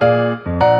Música